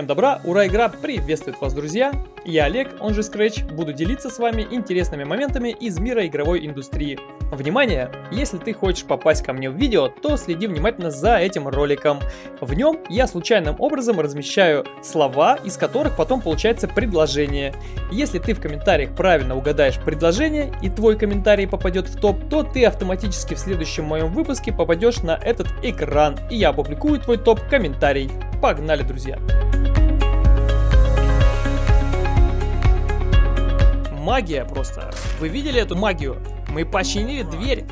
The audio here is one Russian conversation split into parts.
Всем добра, ура, игра приветствует вас, друзья! Я Олег, он же Scratch, буду делиться с вами интересными моментами из мира игровой индустрии. Внимание! Если ты хочешь попасть ко мне в видео, то следи внимательно за этим роликом. В нем я случайным образом размещаю слова, из которых потом получается предложение. Если ты в комментариях правильно угадаешь предложение и твой комментарий попадет в топ, то ты автоматически в следующем моем выпуске попадешь на этот экран, и я опубликую твой топ-комментарий. Погнали, друзья! Магия просто. Вы видели эту магию? Мы починили дверь.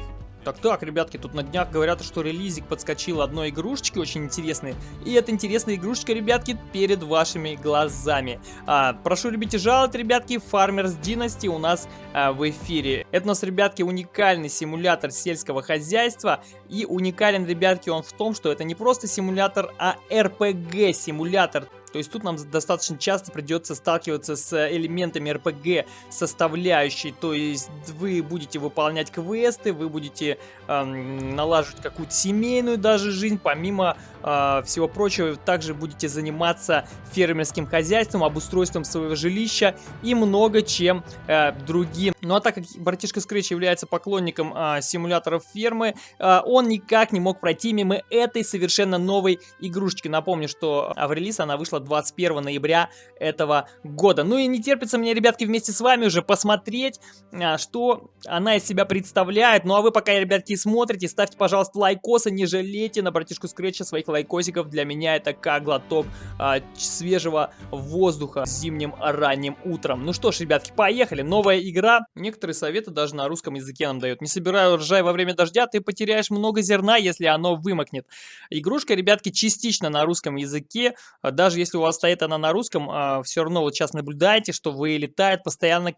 Так-так, ребятки, тут на днях говорят, что релизик подскочил одной игрушечки очень интересной. И эта интересная игрушечка, ребятки, перед вашими глазами. А, прошу любить и жаловать, ребятки, Farmers Dynasty у нас а, в эфире. Это у нас, ребятки, уникальный симулятор сельского хозяйства. И уникален, ребятки, он в том, что это не просто симулятор, а RPG-симулятор. То есть тут нам достаточно часто придется сталкиваться с элементами RPG составляющей. То есть вы будете выполнять квесты, вы будете эм, налаживать какую-то семейную даже жизнь. Помимо э, всего прочего, также будете заниматься фермерским хозяйством, обустройством своего жилища и много чем э, другим. Ну а так как братишка Scratch является поклонником э, симуляторов фермы, э, он никак не мог пройти мимо этой совершенно новой игрушечки. Напомню, что в релиз она вышла вышла 21 ноября этого года. Ну и не терпится мне, ребятки, вместе с вами уже посмотреть, а, что она из себя представляет. Ну а вы пока, ребятки, смотрите, ставьте, пожалуйста, лайкосы, не жалейте на братишку Скретча своих лайкосиков. Для меня это как глоток а, свежего воздуха зимним ранним утром. Ну что ж, ребятки, поехали. Новая игра. Некоторые советы даже на русском языке нам дают. Не собираю ржай во время дождя, ты потеряешь много зерна, если оно вымокнет. Игрушка, ребятки, частично на русском языке, даже если если у вас стоит она на русском, а, все равно вот сейчас наблюдаете, что вылетает постоянно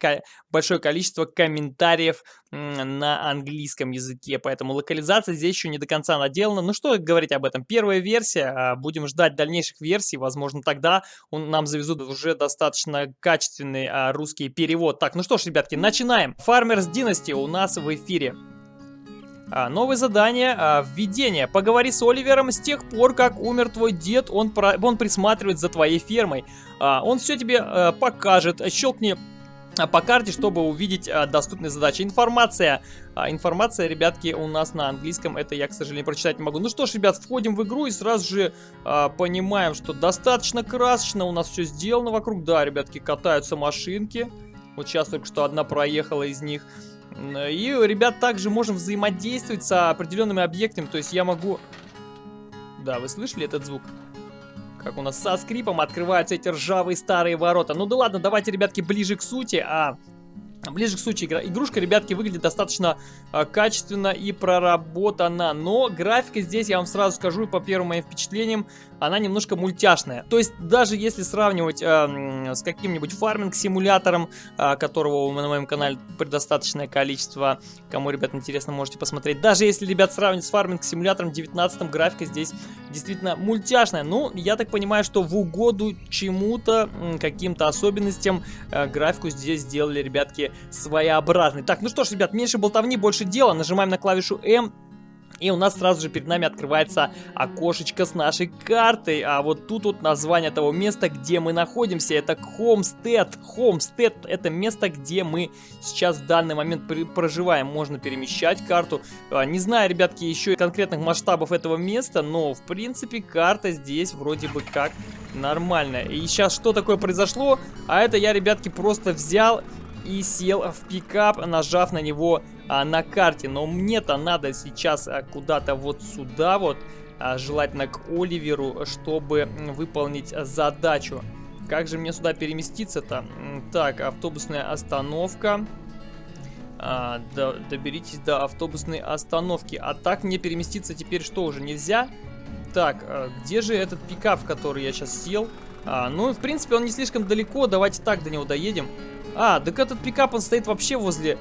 большое количество комментариев на английском языке, поэтому локализация здесь еще не до конца наделана. Ну что говорить об этом? Первая версия, а, будем ждать дальнейших версий, возможно тогда он, нам завезут уже достаточно качественный а, русский перевод. Так, ну что ж, ребятки, начинаем. Farmers Dynasty у нас в эфире. А, новое задание, а, введение. Поговори с Оливером с тех пор, как умер твой дед, он, про, он присматривает за твоей фермой. А, он все тебе покажет, щелкни по карте, чтобы увидеть доступные задачи. Информация. Информация, ребятки, у нас на английском. Это я, к сожалению, прочитать не могу. Ну что ж, ребят, входим в игру и сразу же понимаем, что достаточно красочно у нас все сделано вокруг. Да, ребятки, катаются машинки. Вот сейчас только что одна проехала из них. И, ребят, также можем взаимодействовать с определенными объектами. То есть я могу... Да, вы слышали этот звук? Как у нас со скрипом открываются эти ржавые старые ворота. Ну да ладно, давайте, ребятки, ближе к сути. А Ближе к сути, игрушка, ребятки, выглядит достаточно э, качественно и проработана, но графика здесь, я вам сразу скажу, по первым моим впечатлениям, она немножко мультяшная. То есть, даже если сравнивать э, с каким-нибудь фарминг-симулятором, э, которого на моем канале предостаточное количество, кому, ребят, интересно, можете посмотреть. Даже если, ребят, сравнивать с фарминг-симулятором 19 графика здесь действительно мультяшная. Ну, я так понимаю, что в угоду чему-то, каким-то особенностям, э, графику здесь сделали, ребятки, своеобразный. Так, ну что ж, ребят, меньше болтовни, больше дела. Нажимаем на клавишу М. И у нас сразу же перед нами открывается окошечко с нашей картой. А вот тут вот название того места, где мы находимся. Это Homestead. Homestead это место, где мы сейчас в данный момент проживаем. Можно перемещать карту. А, не знаю, ребятки, еще конкретных масштабов этого места, но в принципе карта здесь вроде бы как нормальная. И сейчас что такое произошло? А это я, ребятки, просто взял и сел в пикап, нажав на него а, на карте. Но мне-то надо сейчас а, куда-то вот сюда вот, а, желательно к Оливеру, чтобы выполнить задачу. Как же мне сюда переместиться-то? Так, автобусная остановка. А, до, доберитесь до автобусной остановки. А так мне переместиться теперь что уже нельзя? Так, а, где же этот пикап, в который я сейчас сел? А, ну, в принципе, он не слишком далеко. Давайте так до него доедем. А, так этот пикап, он стоит вообще возле...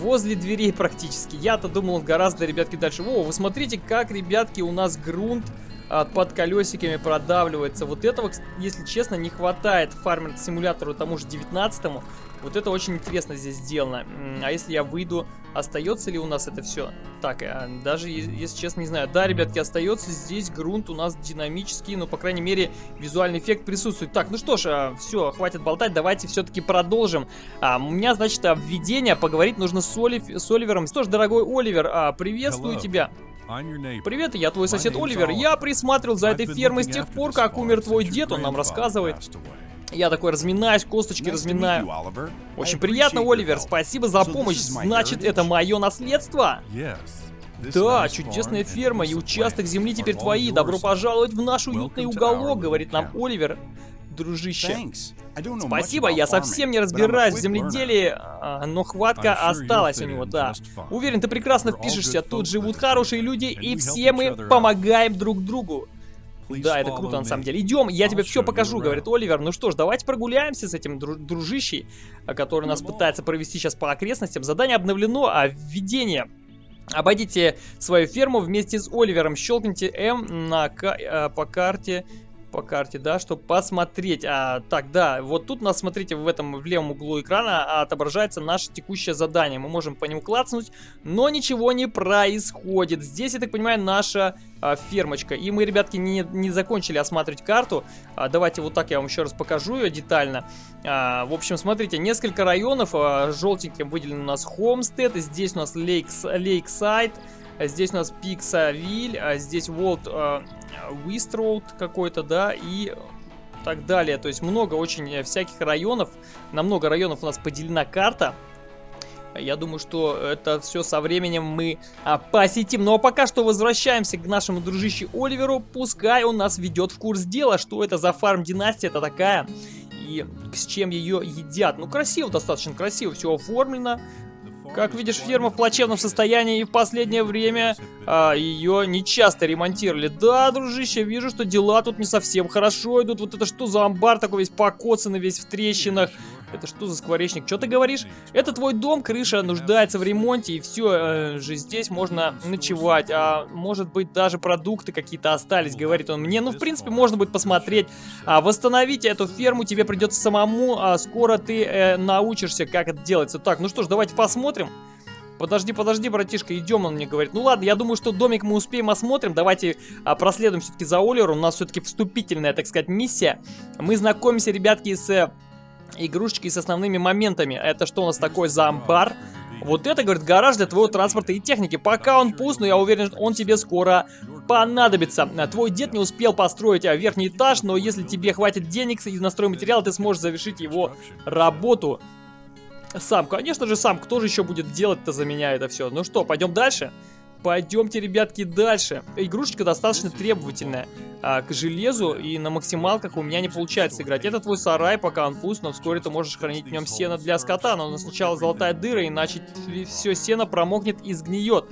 Возле дверей практически. Я-то думал, он гораздо, ребятки, дальше. О, вы смотрите, как, ребятки, у нас грунт а, под колесиками продавливается. Вот этого, если честно, не хватает фармер-симулятору тому же 19-му. Вот это очень интересно здесь сделано. А если я выйду, остается ли у нас это все? Так, а, даже если честно не знаю. Да, ребятки, остается здесь грунт у нас динамический, но, по крайней мере, визуальный эффект присутствует. Так, ну что ж, а, все, хватит болтать, давайте все-таки продолжим. А, у меня, значит, введение, поговорить нужно с, Олив... с Оливером. Что ж, дорогой Оливер, а, приветствую Hello. тебя. Привет, я твой сосед Оливер. Я присматривал за этой фермой с тех пор, как умер твой дед, он нам рассказывает. Я такой разминаюсь, косточки разминаю. Очень приятно, Оливер, спасибо за помощь. Значит, это мое наследство? Да, чудесная ферма и участок земли теперь твои. Добро пожаловать в наш уютный уголок, говорит нам Оливер. Дружище. Спасибо, я совсем не разбираюсь в земледелии, а, но хватка осталась у него, да. Уверен, ты прекрасно впишешься, тут живут хорошие люди, и все мы помогаем друг другу. Да, это круто на самом деле. Идем, я тебе все покажу, говорит Оливер. Ну что ж, давайте прогуляемся с этим дружищей, который нас пытается провести сейчас по окрестностям. Задание обновлено, а введение... Обойдите свою ферму вместе с Оливером. Щелкните М на, э, по карте по карте, да, чтобы посмотреть. А, так, да, вот тут у нас, смотрите, в этом в левом углу экрана отображается наше текущее задание. Мы можем по нему клацнуть, но ничего не происходит. Здесь, я так понимаю, наша а, фермочка. И мы, ребятки, не, не закончили осматривать карту. А, давайте вот так я вам еще раз покажу ее детально. А, в общем, смотрите, несколько районов. А, желтеньким выделен у нас Homestead. Здесь у нас Lakes, Lakeside. Здесь у нас Пиксавиль. А здесь Волт... А, Вистроуд какой-то, да, и так далее. То есть много очень э, всяких районов. На много районов у нас поделена карта. Я думаю, что это все со временем мы а, посетим. Ну, а пока что возвращаемся к нашему дружище Оливеру. Пускай он нас ведет в курс дела, что это за фарм-династия это такая и с чем ее едят. Ну, красиво, достаточно красиво все оформлено. Как видишь, ферма в плачевном состоянии и в последнее время а, ее не часто ремонтировали. Да, дружище, вижу, что дела тут не совсем хорошо идут. Вот это что за амбар такой весь покоцанный, весь в трещинах. Это что за скворечник? Что ты говоришь? Это твой дом, крыша нуждается в ремонте, и все э, же здесь можно ночевать. А может быть даже продукты какие-то остались, говорит он мне. Ну, в принципе, можно будет посмотреть. А, восстановить эту ферму тебе придется самому, а скоро ты э, научишься, как это делается. Так, ну что ж, давайте посмотрим. Подожди, подожди, братишка, идем, он мне говорит. Ну ладно, я думаю, что домик мы успеем осмотрим. Давайте а, проследуем все-таки за Олеру. У нас все-таки вступительная, так сказать, миссия. Мы знакомимся, ребятки, с игрушечки с основными моментами. Это что у нас такой за амбар? Вот это, говорит, гараж для твоего транспорта и техники. Пока он пуст, но я уверен, он тебе скоро понадобится. Твой дед не успел построить а, верхний этаж, но если тебе хватит денег и настрой материал, ты сможешь завершить его работу. Сам, конечно же, сам. Кто же еще будет делать-то за меня это все? Ну что, пойдем дальше? Пойдемте, ребятки, дальше. Игрушечка достаточно требовательная а, к железу, и на максималках у меня не получается играть. Это твой сарай, пока он пуст, но вскоре ты можешь хранить в нем сено для скота, но сначала золотая дыра, иначе все сено промокнет и сгниет.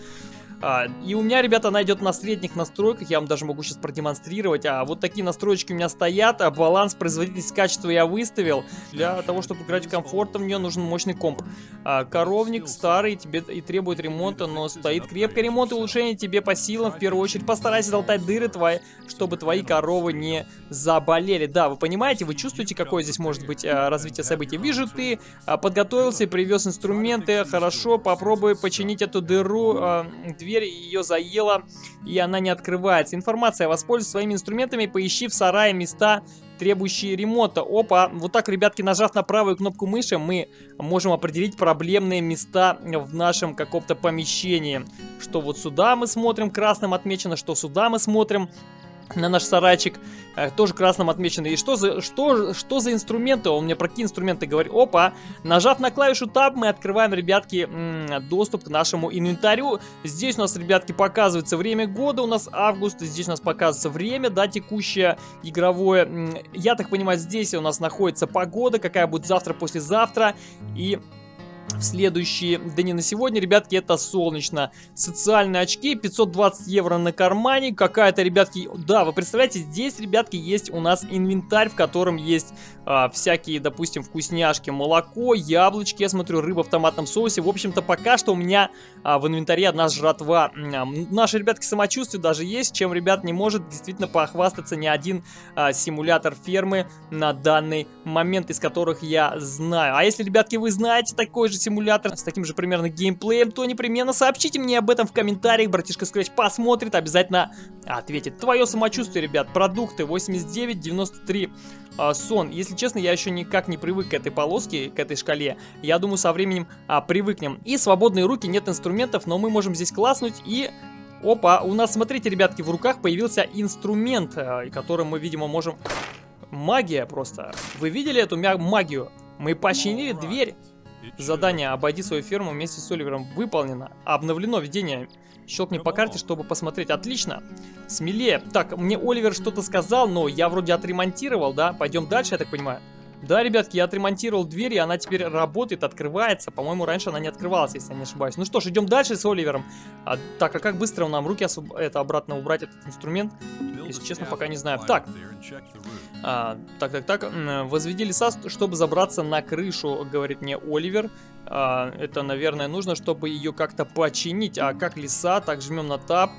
А, и у меня, ребята, она идет на средних настройках, я вам даже могу сейчас продемонстрировать. А вот такие настроечки у меня стоят, а баланс, производительность, качество я выставил. Для того, чтобы играть комфортно, мне нужен мощный комп. А, коровник старый, тебе и требует ремонта, но стоит крепко. Ремонт и улучшение тебе по силам. В первую очередь постарайся залатать дыры твои, чтобы твои коровы не заболели. Да, вы понимаете, вы чувствуете, какое здесь может быть а, развитие событий. Вижу, ты а, подготовился и привез инструменты. Хорошо, попробуй починить эту дыру. А, дверь ее заело, и она не открывается. Информация, воспользуйся своими инструментами, поищи в сарае места, требующие ремонта. Опа, вот так, ребятки, нажав на правую кнопку мыши, мы можем определить проблемные места в нашем каком-то помещении. Что вот сюда мы смотрим, красным отмечено, что сюда мы смотрим на наш сарайчик, э, тоже красным отмечено. И что за, что, что за инструменты? Он мне про какие инструменты говорит. Опа! Нажав на клавишу Tab, мы открываем, ребятки, доступ к нашему инвентарю. Здесь у нас, ребятки, показывается время года. У нас август. Здесь у нас показывается время, да, текущее, игровое. Я так понимаю, здесь у нас находится погода, какая будет завтра, послезавтра. И в следующие дни на сегодня, ребятки, это солнечно. Социальные очки, 520 евро на кармане, какая-то, ребятки, да, вы представляете, здесь, ребятки, есть у нас инвентарь, в котором есть а, всякие, допустим, вкусняшки, молоко, яблочки, я смотрю, рыба в томатном соусе. В общем-то, пока что у меня а, в инвентаре одна жратва. А, наши, ребятки, самочувствие даже есть, чем, ребят, не может действительно похвастаться ни один а, симулятор фермы на данный момент, из которых я знаю. А если, ребятки, вы знаете такой же симулятор с таким же примерно геймплеем, то непременно сообщите мне об этом в комментариях. Братишка Scratch посмотрит, обязательно ответит. Твое самочувствие, ребят, продукты 89, 93 а, сон. Если честно, я еще никак не привык к этой полоске, к этой шкале. Я думаю, со временем а, привыкнем. И свободные руки, нет инструментов, но мы можем здесь класснуть и... Опа, у нас, смотрите, ребятки, в руках появился инструмент, а, которым мы, видимо, можем... Магия просто. Вы видели эту магию? Мы починили дверь. Задание «Обойди свою ферму» вместе с Оливером выполнено. Обновлено ведение Щелкни по карте, чтобы посмотреть. Отлично. Смелее. Так, мне Оливер что-то сказал, но я вроде отремонтировал, да? Пойдем дальше, я так понимаю. Да, ребятки, я отремонтировал дверь, и она теперь работает, открывается. По-моему, раньше она не открывалась, если я не ошибаюсь. Ну что ж, идем дальше с Оливером. А, так, а как быстро нам руки освоб... это обратно убрать, этот инструмент? Если честно, пока не знаю. Так. А, так, так, так. Возведи леса, чтобы забраться на крышу, говорит мне Оливер. А, это, наверное, нужно, чтобы ее как-то починить. А как леса? Так, жмем на тап.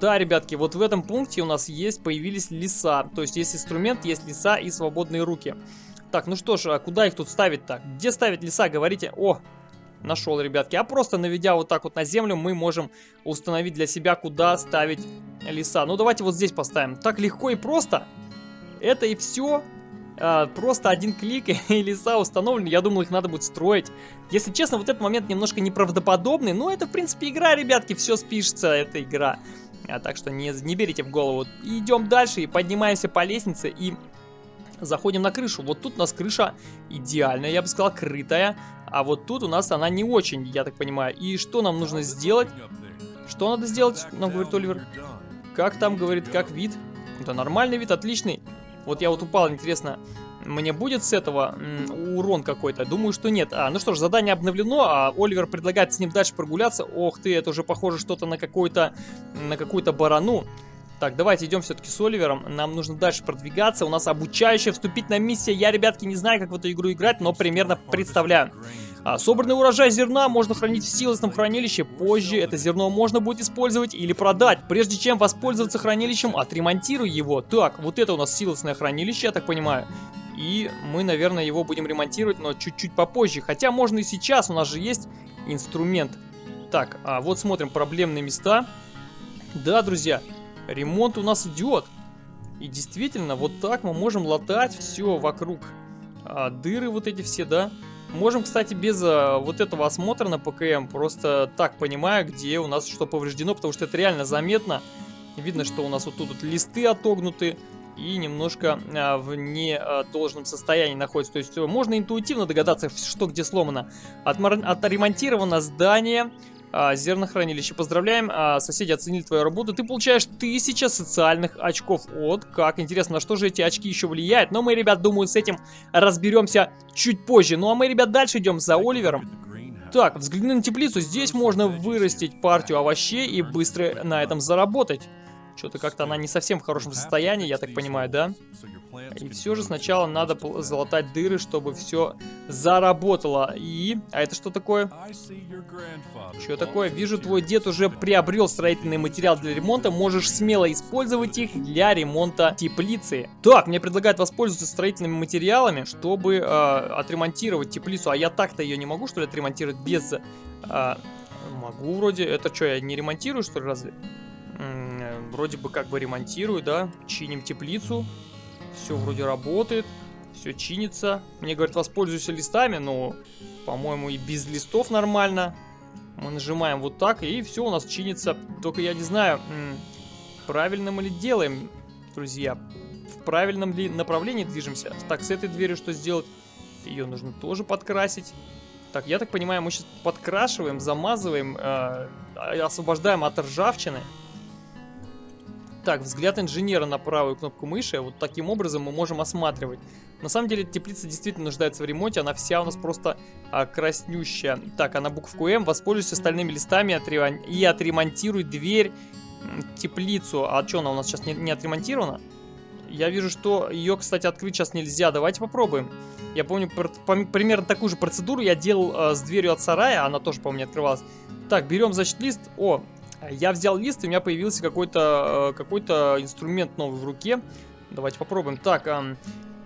Да, ребятки, вот в этом пункте у нас есть, появились леса. То есть есть инструмент, есть леса и свободные руки. Так, ну что ж, а куда их тут ставить-то? Где ставить леса? Говорите. О, нашел, ребятки. А просто наведя вот так вот на землю, мы можем установить для себя, куда ставить леса. Ну, давайте вот здесь поставим. Так легко и просто. Это и все. А, просто один клик и леса установлены. Я думал, их надо будет строить. Если честно, вот этот момент немножко неправдоподобный. Но это, в принципе, игра, ребятки. Все спишется, это игра. А, так что не, не берите в голову. Идем дальше и поднимаемся по лестнице и заходим на крышу. Вот тут у нас крыша идеальная, я бы сказал, крытая. А вот тут у нас она не очень, я так понимаю. И что нам нужно сделать? Что надо сделать, нам говорит Оливер? Как там, говорит, как вид? Это нормальный вид, отличный. Вот я вот упал, интересно, мне будет с этого урон какой-то? Думаю, что нет. А, ну что ж, задание обновлено, а Оливер предлагает с ним дальше прогуляться. Ох ты, это уже похоже что-то на какую-то на какую-то барану. Так, давайте идем все-таки с Оливером. Нам нужно дальше продвигаться. У нас обучающая вступительная миссия. Я, ребятки, не знаю, как в эту игру играть, но примерно представляю. А, собранный урожай зерна можно хранить в силосном хранилище. Позже это зерно можно будет использовать или продать. Прежде чем воспользоваться хранилищем, отремонтируй его. Так, вот это у нас силосное хранилище, я так понимаю. И мы, наверное, его будем ремонтировать, но чуть-чуть попозже. Хотя можно и сейчас, у нас же есть инструмент. Так, а вот смотрим проблемные места. Да, друзья, ремонт у нас идет. И действительно, вот так мы можем латать все вокруг. А, дыры вот эти все, да? Можем, кстати, без а, вот этого осмотра на ПКМ просто так понимаю, где у нас что повреждено, потому что это реально заметно. Видно, что у нас вот тут вот листы отогнуты и немножко а, в недолжном состоянии находится. То есть можно интуитивно догадаться, что где сломано. Отремонтировано здание, а, зернохранилище. Поздравляем, а, соседи оценили твою работу. Ты получаешь 1000 социальных очков. Вот как интересно, на что же эти очки еще влияют. Но мы, ребят, думаю, с этим разберемся чуть позже. Ну а мы, ребят, дальше идем за Оливером. Так, взгляни на теплицу. Здесь можно вырастить партию овощей и быстро на этом заработать. Что-то как-то она не совсем в хорошем состоянии, я так понимаю, да? И все же сначала надо залатать дыры, чтобы все заработало. И... А это что такое? Что такое? Вижу, твой дед уже приобрел строительный материал для ремонта. Можешь смело использовать их для ремонта теплицы. Так, мне предлагают воспользоваться строительными материалами, чтобы э, отремонтировать теплицу. А я так-то ее не могу, что ли, отремонтировать без... Э, могу вроде. Это что, я не ремонтирую, что ли, разве? вроде бы как бы ремонтирую, да, чиним теплицу, все вроде работает, все чинится. Мне говорят, воспользуйся листами, но, по-моему, и без листов нормально. Мы нажимаем вот так, и все у нас чинится. Только я не знаю, правильно мы ли делаем, друзья. В правильном ли направлении движемся. Так, с этой дверью что сделать? Ее нужно тоже подкрасить. Так, я так понимаю, мы сейчас подкрашиваем, замазываем, э, освобождаем от ржавчины. Так, взгляд инженера на правую кнопку мыши. Вот таким образом мы можем осматривать. На самом деле, теплица действительно нуждается в ремонте. Она вся у нас просто а, краснющая. Так, а на букву М воспользуюсь остальными листами и отремонтируй дверь теплицу. А что, она у нас сейчас не, не отремонтирована? Я вижу, что ее, кстати, открыть сейчас нельзя. Давайте попробуем. Я помню, примерно такую же процедуру я делал э, с дверью от сарая. Она тоже, по-моему, не открывалась. Так, берем, значит, лист. О, я взял лист, и у меня появился какой-то э, какой инструмент новый в руке. Давайте попробуем. Так,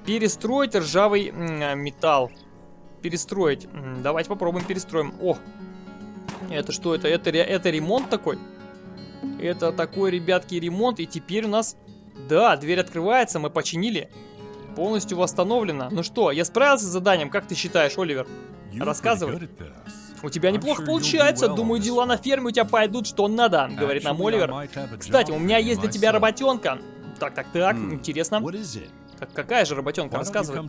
перестроить ржавый металл. Перестроить. Давайте попробуем перестроим. О, это что это? Это, это ремонт такой? Это такой, ребятки, ремонт. И теперь у нас да, дверь открывается, мы починили. Полностью восстановлена. Ну что, я справился с заданием, как ты считаешь, Оливер? Рассказывай. У тебя неплохо получается, думаю, дела на ферме у тебя пойдут что надо, говорит нам Оливер. Кстати, у меня есть для тебя работенка. Так, так, так, hmm. интересно. Как, какая же работенка, рассказывай.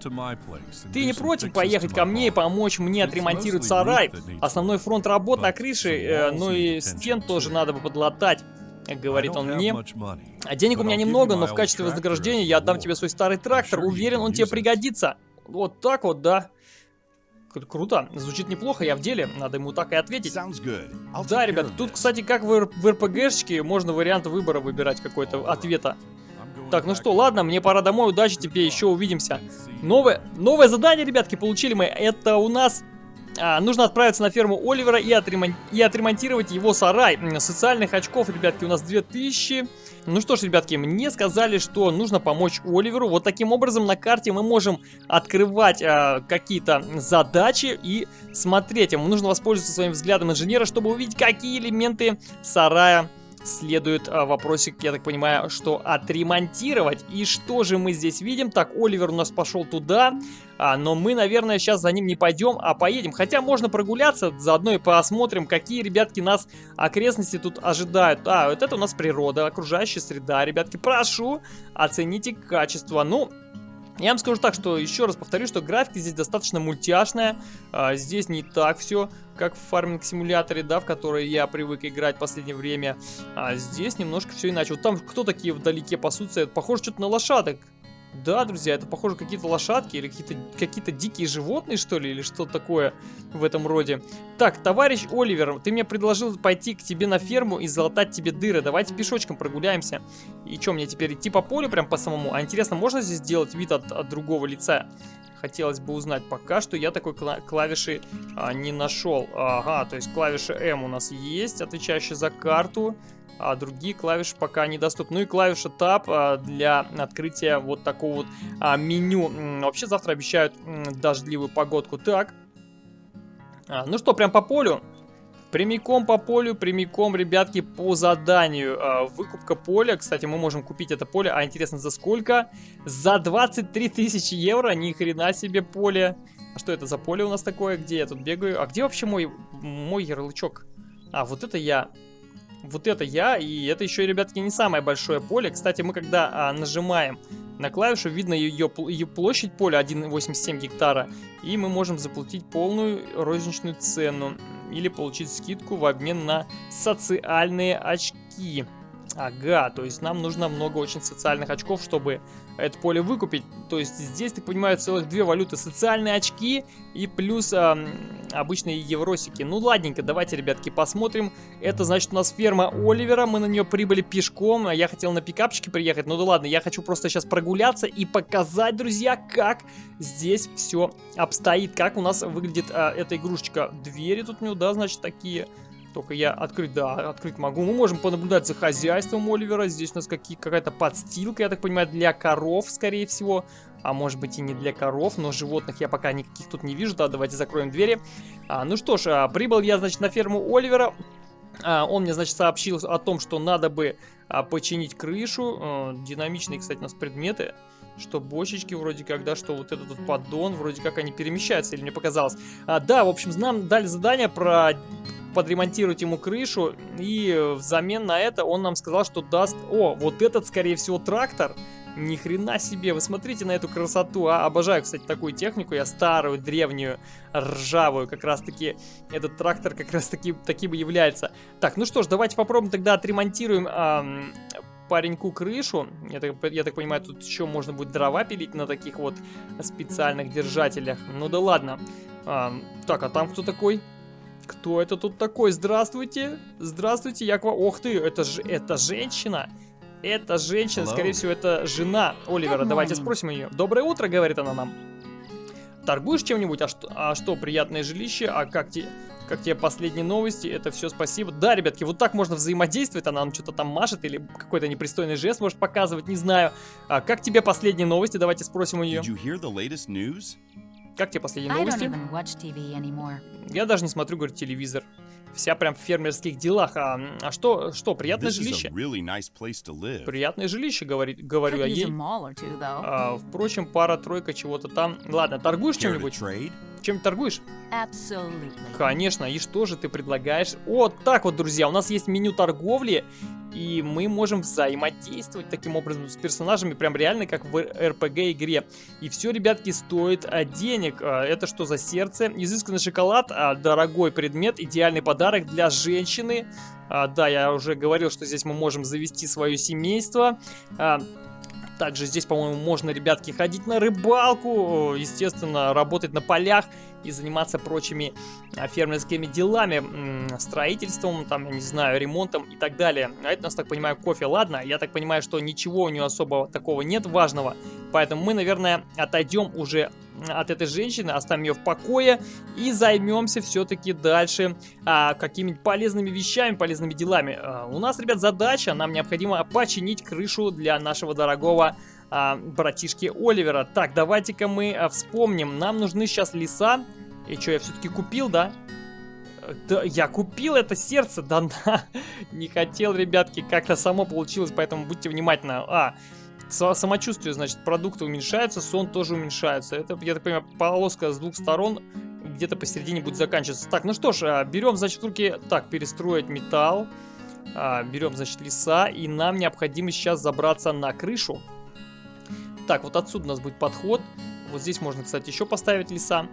Ты не против поехать ко мне и помочь мне отремонтировать сарай? Основной фронт работ на крыше, э, ну и стен тоже надо бы подлатать говорит он мне. А денег у меня немного, но в качестве вознаграждения я отдам тебе свой старый трактор. Уверен, он тебе пригодится. Вот так вот, да. Круто, звучит неплохо, я в деле, надо ему так и ответить. Да, ребят, тут, кстати, как в, в РПГшечке, можно вариант выбора выбирать какой-то ответа. Так, ну что, ладно, мне пора домой, удачи тебе, еще увидимся. Новое, новое задание, ребятки, получили мы. Это у нас а, нужно отправиться на ферму Оливера и, отремон... и отремонтировать его сарай. Социальных очков, ребятки, у нас 2000. Ну что ж, ребятки, мне сказали, что нужно помочь Оливеру. Вот таким образом на карте мы можем открывать а, какие-то задачи и смотреть. Ему нужно воспользоваться своим взглядом инженера, чтобы увидеть, какие элементы сарая следует а, вопросик, я так понимаю, что отремонтировать. И что же мы здесь видим? Так, Оливер у нас пошел туда, а, но мы, наверное, сейчас за ним не пойдем, а поедем. Хотя можно прогуляться, заодно и посмотрим, какие, ребятки, нас окрестности тут ожидают. А, вот это у нас природа, окружающая среда, ребятки. Прошу, оцените качество. Ну, я вам скажу так, что еще раз повторю, что графика здесь достаточно мультяшная. А, здесь не так все, как в фарминг-симуляторе, да, в который я привык играть в последнее время. А здесь немножко все иначе. Вот там кто такие вдалеке пасутся? Похоже что-то на лошадок. Да, друзья, это похоже какие-то лошадки или какие-то какие, дикие животные, что ли, или что такое в этом роде. Так, товарищ Оливер, ты мне предложил пойти к тебе на ферму и залатать тебе дыры. Давайте пешочком прогуляемся. И что, мне теперь идти по полю прям по самому? А интересно, можно здесь сделать вид от, от другого лица? Хотелось бы узнать. Пока что я такой клавиши а, не нашел. Ага, то есть клавиша М у нас есть, отвечающая за карту а другие клавиши пока недоступны. Ну и клавиша Tab а, для открытия вот такого вот а, меню. Вообще завтра обещают дождливую погодку. Так, а, ну что, прям по полю. Прямиком по полю, прямиком, ребятки, по заданию. Выкупка поля. Кстати, мы можем купить это поле. А интересно, за сколько? За 23 тысячи евро. Ни хрена себе поле. А что это за поле у нас такое? Где я тут бегаю? А где вообще мой, мой ярлычок? А, вот это я вот это я, и это еще, ребятки, не самое большое поле. Кстати, мы когда а, нажимаем на клавишу, видно ее, ее площадь поля 1,87 гектара, и мы можем заплатить полную розничную цену или получить скидку в обмен на социальные очки. Ага, то есть нам нужно много очень социальных очков, чтобы это поле выкупить. То есть здесь, так понимаю, целых две валюты. Социальные очки и плюс э, обычные евросики. Ну ладненько, давайте, ребятки, посмотрим. Это значит у нас ферма Оливера. Мы на нее прибыли пешком. Я хотел на пикапчике приехать. Ну да ладно, я хочу просто сейчас прогуляться и показать, друзья, как здесь все обстоит. Как у нас выглядит э, эта игрушечка. Двери тут у него, да, значит, такие только я открыть, да, открыть могу. Мы можем понаблюдать за хозяйством Оливера. Здесь у нас какая-то подстилка, я так понимаю, для коров, скорее всего. А может быть и не для коров, но животных я пока никаких тут не вижу. Да, давайте закроем двери. А, ну что ж, а, прибыл я, значит, на ферму Оливера. А, он мне, значит, сообщил о том, что надо бы а, починить крышу. А, динамичные, кстати, у нас предметы. Что бочечки вроде как, да, что вот этот вот поддон, вроде как они перемещаются, или мне показалось. А, да, в общем, нам дали задание про подремонтировать ему крышу, и взамен на это он нам сказал, что даст... О, вот этот, скорее всего, трактор. Ни хрена себе, вы смотрите на эту красоту, а? Обожаю, кстати, такую технику, я старую, древнюю, ржавую, как раз таки, этот трактор как раз таки таким и является. Так, ну что ж, давайте попробуем тогда отремонтируем... Эм, пареньку крышу. Я так, я так понимаю, тут еще можно будет дрова пилить на таких вот специальных держателях. Ну да ладно. А, так, а там кто такой? Кто это тут такой? Здравствуйте. Здравствуйте, я к вам... Ох ты, это же это женщина. Это женщина, Hello. скорее всего, это жена Оливера. Давайте спросим ее. Доброе утро, говорит она нам. Торгуешь чем-нибудь? А что, а что, приятное жилище? А как тебе, как тебе последние новости? Это все спасибо. Да, ребятки, вот так можно взаимодействовать. Она нам что-то там машет или какой-то непристойный жест может показывать, не знаю. А как тебе последние новости? Давайте спросим у нее. Как тебе последние новости? Я даже не смотрю, говорит, телевизор. Вся прям в фермерских делах. А, а что, что, приятное жилище? Really nice приятное жилище, говорит, говорю я ей. А, впрочем, пара-тройка чего-то там. Ладно, торгуешь чем-нибудь? Чем торгуешь? Absolutely. Конечно, и что же ты предлагаешь? Вот так вот, друзья, у нас есть меню торговли, и мы можем взаимодействовать таким образом с персонажами, прям реально как в RPG игре. И все, ребятки, стоит а, денег. А, это что за сердце? Изысканный шоколад, а, дорогой предмет, идеальный подарок для женщины. А, да, я уже говорил, что здесь мы можем завести свое семейство. А, также здесь, по-моему, можно, ребятки, ходить на рыбалку, естественно, работать на полях и заниматься прочими а, фермерскими делами, строительством, там, я не знаю, ремонтом и так далее. А это у нас, так понимаю, кофе. Ладно, я так понимаю, что ничего у нее особо такого нет важного, поэтому мы, наверное, отойдем уже от этой женщины, оставим ее в покое и займемся все-таки дальше а, какими-нибудь полезными вещами, полезными делами. А, у нас, ребят, задача, нам необходимо починить крышу для нашего дорогого а, братишки Оливера. Так, давайте-ка мы а, вспомним, нам нужны сейчас леса. И что, я все-таки купил, да? Да, я купил это сердце, да, да. Не хотел, ребятки, как-то само получилось, поэтому будьте внимательны. А, самочувствие, значит, продукты уменьшаются, сон тоже уменьшается. Это, я так понимаю, полоска с двух сторон где-то посередине будет заканчиваться. Так, ну что ж, а, берем, значит, в руки... Так, перестроить металл. А, берем, значит, леса. И нам необходимо сейчас забраться на крышу. Так, вот отсюда у нас будет подход. Вот здесь можно, кстати, еще поставить леса.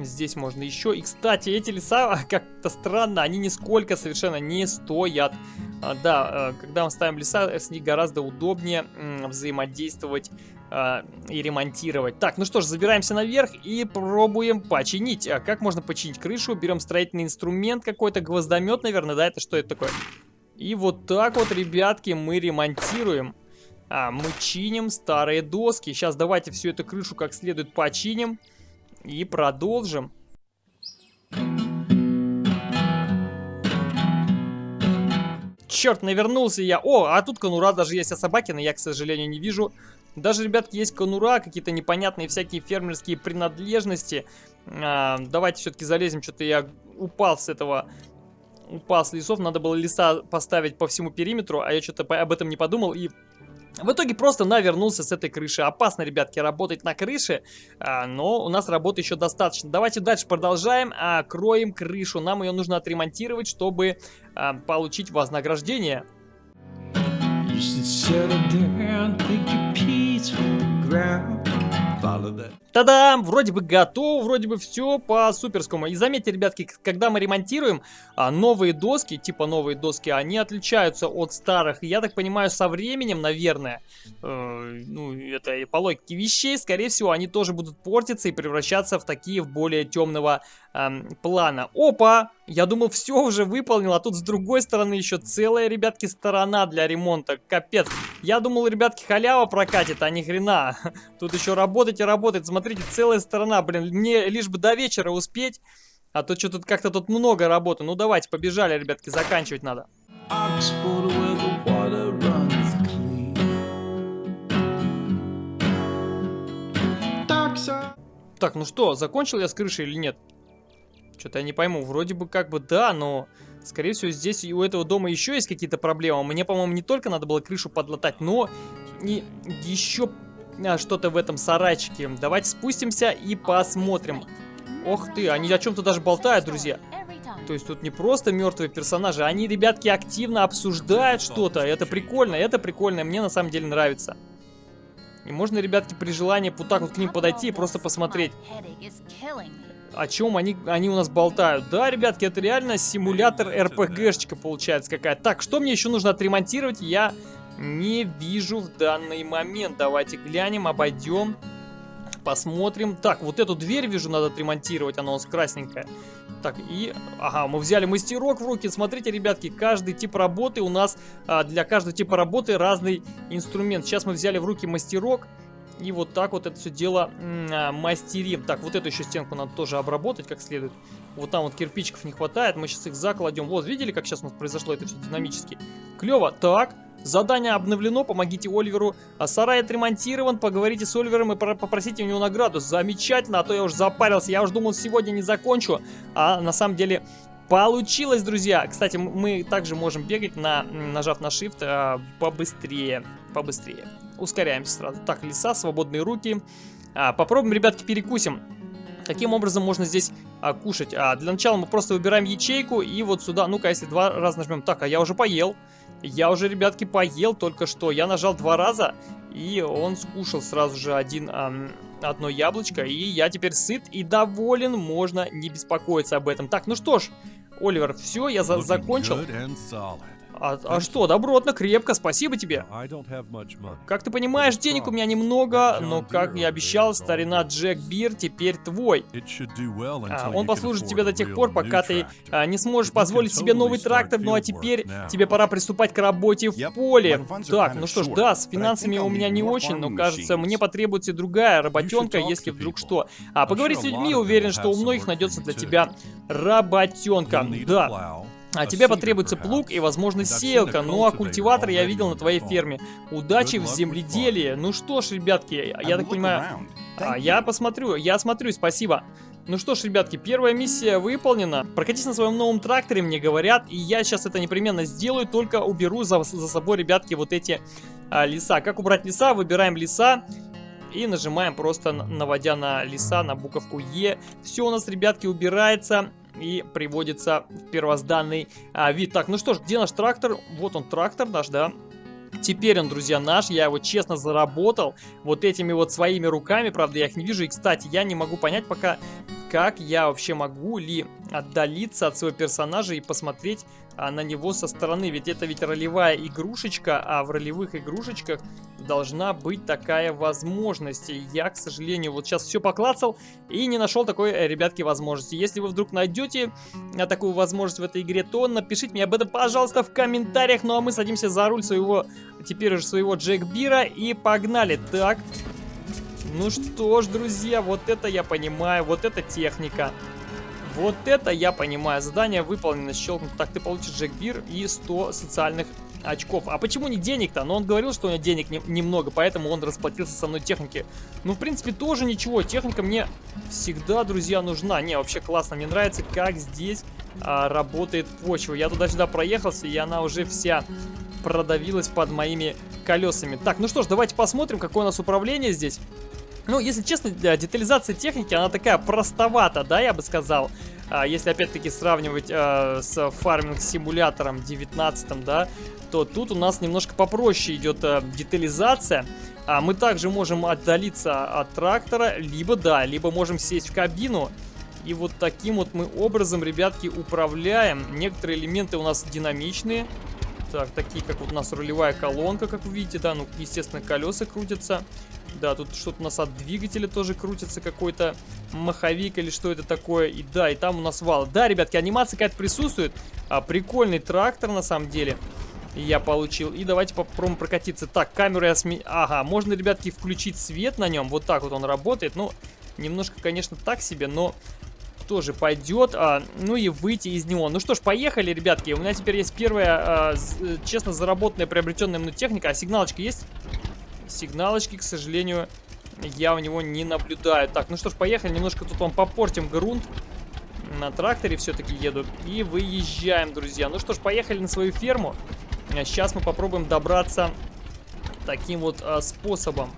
Здесь можно еще. И, кстати, эти леса, как-то странно, они нисколько совершенно не стоят. А, да, э, когда мы ставим леса, с них гораздо удобнее взаимодействовать а, и ремонтировать. Так, ну что ж, забираемся наверх и пробуем починить. А как можно починить крышу? Берем строительный инструмент какой-то, гвоздомет, наверное, да? Это что это такое? И вот так вот, ребятки, мы ремонтируем. А, мы чиним старые доски. Сейчас давайте всю эту крышу как следует починим. И продолжим. Черт, навернулся я. О, а тут конура даже есть, а собаки, но я, к сожалению, не вижу. Даже, ребятки, есть конура, какие-то непонятные всякие фермерские принадлежности. А, давайте все-таки залезем. Что-то я упал с этого... Упал с лесов. Надо было леса поставить по всему периметру, а я что-то об этом не подумал и в итоге просто навернулся с этой крыши. Опасно, ребятки, работать на крыше, а, но у нас работы еще достаточно. Давайте дальше продолжаем. Кроем крышу. Нам ее нужно отремонтировать, чтобы а, получить вознаграждение. Та-дам! Вроде бы готово, вроде бы все по суперскому. И заметьте, ребятки, когда мы ремонтируем а, новые доски, типа новые доски, они отличаются от старых. Я так понимаю, со временем, наверное, э, ну, это по логике вещей, скорее всего, они тоже будут портиться и превращаться в такие в более темного эм, плана. Опа! Я думал, все уже выполнил, а тут с другой стороны еще целая, ребятки, сторона для ремонта. Капец. Я думал, ребятки, халява прокатит, а ни хрена. Тут еще работать и работать. Смотрите, целая сторона, блин. Мне лишь бы до вечера успеть. А то что тут как-то тут много работы. Ну давайте, побежали, ребятки, заканчивать надо. Так, ну что, закончил я с крышей или нет? Что-то я не пойму. Вроде бы как бы да, но... Скорее всего, здесь у этого дома еще есть какие-то проблемы. Мне, по-моему, не только надо было крышу подлатать, но и еще а, что-то в этом сарайчике. Давайте спустимся и посмотрим. Ох ты, они о чем-то даже болтают, друзья. То есть тут не просто мертвые персонажи, они, ребятки, активно обсуждают что-то. Это прикольно, это прикольно, мне на самом деле нравится. И можно, ребятки, при желании вот так вот к ним подойти и просто посмотреть о чем они, они у нас болтают. Да, ребятки, это реально симулятор РПГшечка получается какая-то. Так, что мне еще нужно отремонтировать, я не вижу в данный момент. Давайте глянем, обойдем, посмотрим. Так, вот эту дверь вижу, надо отремонтировать, она у нас красненькая. Так, и... Ага, мы взяли мастерок в руки. Смотрите, ребятки, каждый тип работы у нас... А, для каждого типа работы разный инструмент. Сейчас мы взяли в руки мастерок. И вот так вот это все дело а, мастерим. Так, вот эту еще стенку надо тоже обработать как следует. Вот там вот кирпичиков не хватает. Мы сейчас их закладем. Вот, видели, как сейчас у нас произошло это все динамически? Клево. Так, Задание обновлено, помогите Оливеру. А сарай отремонтирован, поговорите с Оливером и попросите у него награду. Замечательно, а то я уже запарился. Я уже думал, сегодня не закончу. А на самом деле получилось, друзья. Кстати, мы также можем бегать, на, нажав на Shift, а, побыстрее. Побыстрее. Ускоряемся сразу. Так, леса, свободные руки. А, попробуем, ребятки, перекусим. Каким образом можно здесь а, кушать? А, для начала мы просто выбираем ячейку и вот сюда, ну-ка, если два раза нажмем. Так, а я уже поел. Я уже, ребятки, поел только что. Я нажал два раза, и он скушал сразу же один, эм, одно яблочко. И я теперь сыт и доволен, можно не беспокоиться об этом. Так, ну что ж, Оливер, все, я за закончил. А, а что, добротно, крепко, спасибо тебе. Как ты понимаешь, денег у меня немного, но, как я обещал, старина Джек Бир теперь твой. А, он послужит тебе до тех пор, пока ты а, не сможешь позволить себе новый трактор, ну а теперь тебе пора приступать к работе в поле. Так, ну что ж, да, с финансами у меня не очень, но кажется, мне потребуется другая работенка, если вдруг что. А поговори с людьми, уверен, что у многих найдется для тебя работенка. Да. А тебе потребуется плуг и, возможно, сеялка. Ну, а культиватор я видел на твоей ферме. Удачи в земледелии. Ну что ж, ребятки, я так понимаю... А, я посмотрю, я смотрю, спасибо. Ну что ж, ребятки, первая миссия выполнена. Прокатись на своем новом тракторе, мне говорят, и я сейчас это непременно сделаю, только уберу за, за собой, ребятки, вот эти а, леса. Как убрать леса? Выбираем леса и нажимаем просто, наводя на леса, на буковку Е. Все у нас, ребятки, убирается и приводится в первозданный а, вид. Так, ну что ж, где наш трактор? Вот он, трактор наш, да. Теперь он, друзья, наш. Я его честно заработал вот этими вот своими руками. Правда, я их не вижу. И, кстати, я не могу понять пока, как я вообще могу ли отдалиться от своего персонажа и посмотреть а, на него со стороны. Ведь это ведь ролевая игрушечка, а в ролевых игрушечках должна быть такая возможность. И я, к сожалению, вот сейчас все поклацал и не нашел такой, э, ребятки, возможности. Если вы вдруг найдете а, такую возможность в этой игре, то напишите мне об этом, пожалуйста, в комментариях. Ну а мы садимся за руль своего, теперь уже своего Джек Бира и погнали. Так, ну что ж, друзья, вот это я понимаю, вот это техника. Вот это я понимаю. Задание выполнено, щелкнут. Так, ты получишь Джекбир и 100 социальных очков. А почему не денег-то? Но он говорил, что у него денег не, немного, поэтому он расплатился со мной техники. Ну, в принципе, тоже ничего. Техника мне всегда, друзья, нужна. Не, вообще классно. Мне нравится, как здесь а, работает почва. Я туда-сюда проехался, и она уже вся продавилась под моими колесами. Так, ну что ж, давайте посмотрим, какое у нас управление здесь. Ну, если честно, детализация техники, она такая простовата, да, я бы сказал. А, если опять-таки сравнивать а, с фарминг-симулятором 19, да, то тут у нас немножко попроще идет а, детализация. А мы также можем отдалиться от трактора, либо, да, либо можем сесть в кабину. И вот таким вот мы образом, ребятки, управляем. Некоторые элементы у нас динамичные. Так, такие, как вот у нас рулевая колонка, как вы видите, да, ну, естественно, колеса крутятся. Да, тут что-то у нас от двигателя тоже крутится какой-то маховик или что это такое. И да, и там у нас вал. Да, ребятки, анимация какая-то присутствует. А, прикольный трактор на самом деле. Я получил. И давайте попробуем прокатиться. Так, камеру я сме... Ага, можно, ребятки, включить свет на нем. Вот так вот он работает. Ну, немножко, конечно, так себе, но тоже пойдет. А, ну и выйти из него. Ну что ж, поехали, ребятки. У меня теперь есть первая, а, честно, заработанная, приобретенная мной техника. А сигналочка есть? Сигналочки, к сожалению, я у него не наблюдаю. Так, ну что ж, поехали. Немножко тут вам попортим грунт. На тракторе все-таки еду. И выезжаем, друзья. Ну что ж, поехали на свою ферму. Сейчас мы попробуем добраться таким вот а, способом.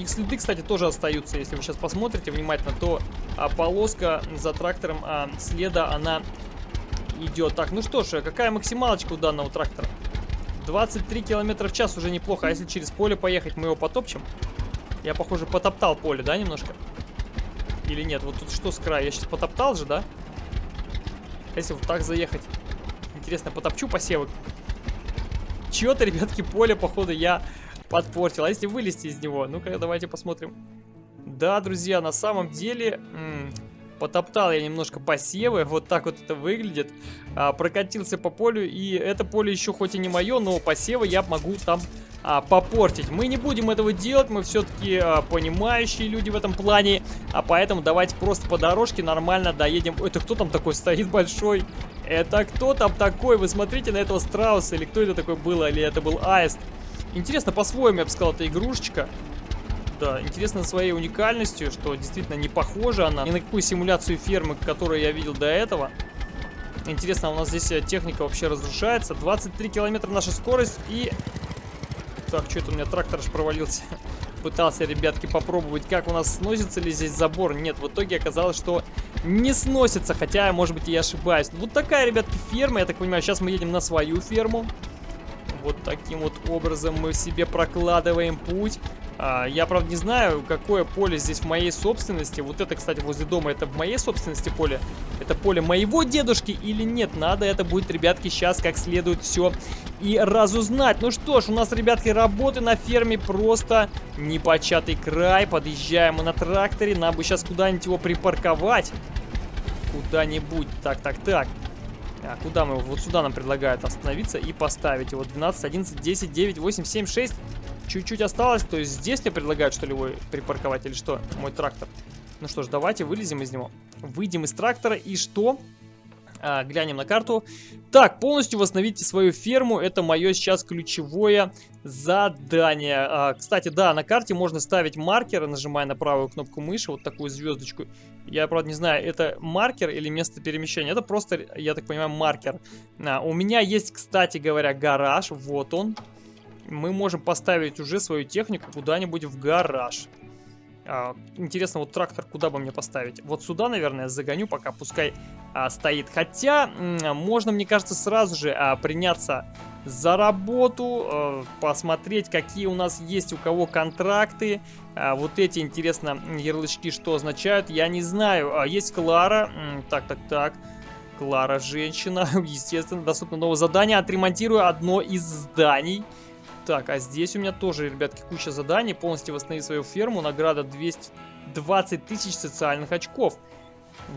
Их следы, кстати, тоже остаются. Если вы сейчас посмотрите внимательно, то а, полоска за трактором а, следа, она идет. Так, ну что ж, какая максималочка у данного трактора? 23 километра в час уже неплохо. А если через поле поехать, мы его потопчем? Я, похоже, потоптал поле, да, немножко? Или нет? Вот тут что с края? Я сейчас потоптал же, да? Если вот так заехать. Интересно, потопчу посевы? Чё-то, ребятки, поле, походу, я подпортил. А если вылезти из него? Ну-ка, давайте посмотрим. Да, друзья, на самом деле... Потоптал я немножко посевы, вот так вот это выглядит. А, прокатился по полю, и это поле еще хоть и не мое, но посевы я могу там а, попортить. Мы не будем этого делать, мы все-таки а, понимающие люди в этом плане, а поэтому давайте просто по дорожке нормально доедем. Это кто там такой стоит большой? Это кто там такой? Вы смотрите на этого страуса, или кто это такой был, или это был аист? Интересно, по-своему я бы сказал, это игрушечка да, интересно своей уникальностью, что действительно не похожа она ни на какую симуляцию фермы, которую я видел до этого. Интересно, у нас здесь э, техника вообще разрушается. 23 километра наша скорость и... Так, что это у меня трактор аж провалился. Пытался, ребятки, попробовать, как у нас сносится ли здесь забор. Нет, в итоге оказалось, что не сносится, хотя, может быть, я ошибаюсь. Вот такая, ребятки, ферма. Я так понимаю, сейчас мы едем на свою ферму. Вот таким вот образом мы себе прокладываем путь. А, я, правда, не знаю, какое поле здесь в моей собственности. Вот это, кстати, возле дома, это в моей собственности поле? Это поле моего дедушки или нет? Надо это будет, ребятки, сейчас как следует все и разузнать. Ну что ж, у нас, ребятки, работы на ферме просто непочатый край. Подъезжаем мы на тракторе. Нам бы сейчас куда-нибудь его припарковать. Куда-нибудь. Так, так, так. А куда мы? Вот сюда нам предлагают остановиться и поставить его. 12, 11, 10, 9, 8, 7, 6. Чуть-чуть осталось. То есть здесь мне предлагают, что ли, его припарковать или что? Мой трактор. Ну что ж, давайте вылезем из него. Выйдем из трактора и что? А, глянем на карту. Так, полностью восстановите свою ферму. Это мое сейчас ключевое задание. А, кстати, да, на карте можно ставить маркеры, нажимая на правую кнопку мыши, вот такую звездочку. Я, правда, не знаю, это маркер или место перемещения. Это просто, я так понимаю, маркер. А, у меня есть, кстати говоря, гараж. Вот он мы можем поставить уже свою технику куда-нибудь в гараж. А, интересно, вот трактор куда бы мне поставить? Вот сюда, наверное, загоню, пока пускай а, стоит. Хотя, можно, мне кажется, сразу же а, приняться за работу, а, посмотреть, какие у нас есть у кого контракты. А, вот эти, интересно, ярлычки что означают, я не знаю. А, есть Клара, так, так, так. Клара, женщина, естественно, доступно новое задание. Отремонтирую одно из зданий. Так, а здесь у меня тоже, ребятки, куча заданий. Полностью восстановить свою ферму. Награда 220 тысяч социальных очков.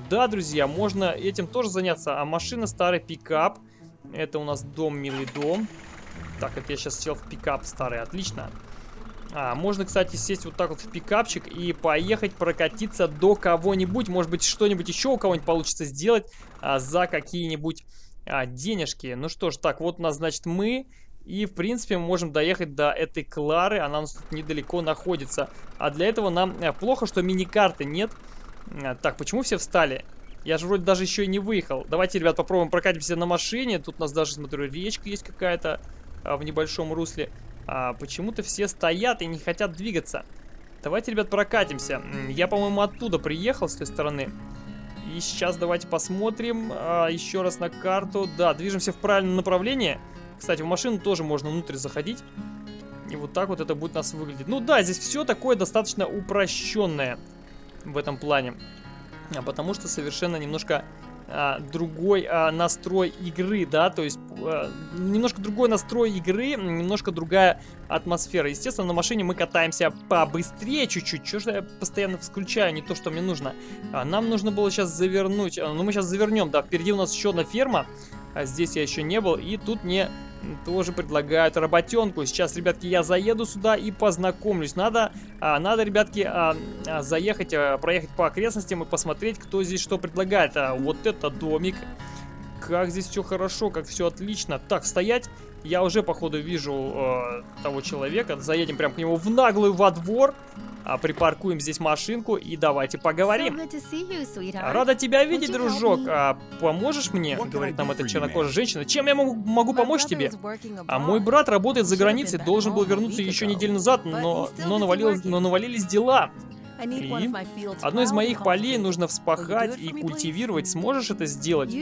Да, друзья, можно этим тоже заняться. А машина старый пикап. Это у нас дом, милый дом. Так, это я сейчас сел в пикап старый, отлично. А, можно, кстати, сесть вот так вот в пикапчик и поехать прокатиться до кого-нибудь. Может быть, что-нибудь еще у кого-нибудь получится сделать а, за какие-нибудь а, денежки. Ну что ж, так, вот у нас, значит, мы и, в принципе, мы можем доехать до этой Клары. Она у нас тут недалеко находится. А для этого нам э, плохо, что мини-карты нет. Так, почему все встали? Я же вроде даже еще и не выехал. Давайте, ребят, попробуем прокатимся на машине. Тут у нас даже, смотрю, речка есть какая-то а, в небольшом русле. А, Почему-то все стоят и не хотят двигаться. Давайте, ребят, прокатимся. Я, по-моему, оттуда приехал, с той стороны. И сейчас давайте посмотрим а, еще раз на карту. Да, движемся в правильном направлении. Кстати, в машину тоже можно внутрь заходить. И вот так вот это будет у нас выглядеть. Ну да, здесь все такое достаточно упрощенное в этом плане. А потому что совершенно немножко а, другой а, настрой игры, да, то есть а, немножко другой настрой игры, немножко другая атмосфера. Естественно, на машине мы катаемся побыстрее чуть-чуть, что же я постоянно включаю, не то, что мне нужно. А, нам нужно было сейчас завернуть, а, ну мы сейчас завернем, да, впереди у нас еще одна ферма, а здесь я еще не был, и тут мне тоже предлагают работенку. Сейчас, ребятки, я заеду сюда и познакомлюсь. Надо, а, надо ребятки, а, а, заехать, а, проехать по окрестностям и посмотреть, кто здесь что предлагает. А, вот это домик. Как здесь все хорошо, как все отлично. Так, стоять. Я уже, походу, вижу э, того человека. Заедем прям к нему в наглую во двор. А, припаркуем здесь машинку и давайте поговорим. Рада тебя видеть, дружок. А, поможешь мне? Говорит нам эта чернокожая женщина. Чем я могу, могу помочь тебе? А мой брат работает за границей, должен был вернуться еще неделю назад, но, но, навалилось, но навалились дела. И одно из моих полей нужно вспахать и культивировать. Сможешь это сделать?